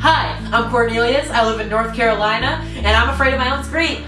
Hi, I'm Cornelius. I live in North Carolina, and I'm afraid of my own scream.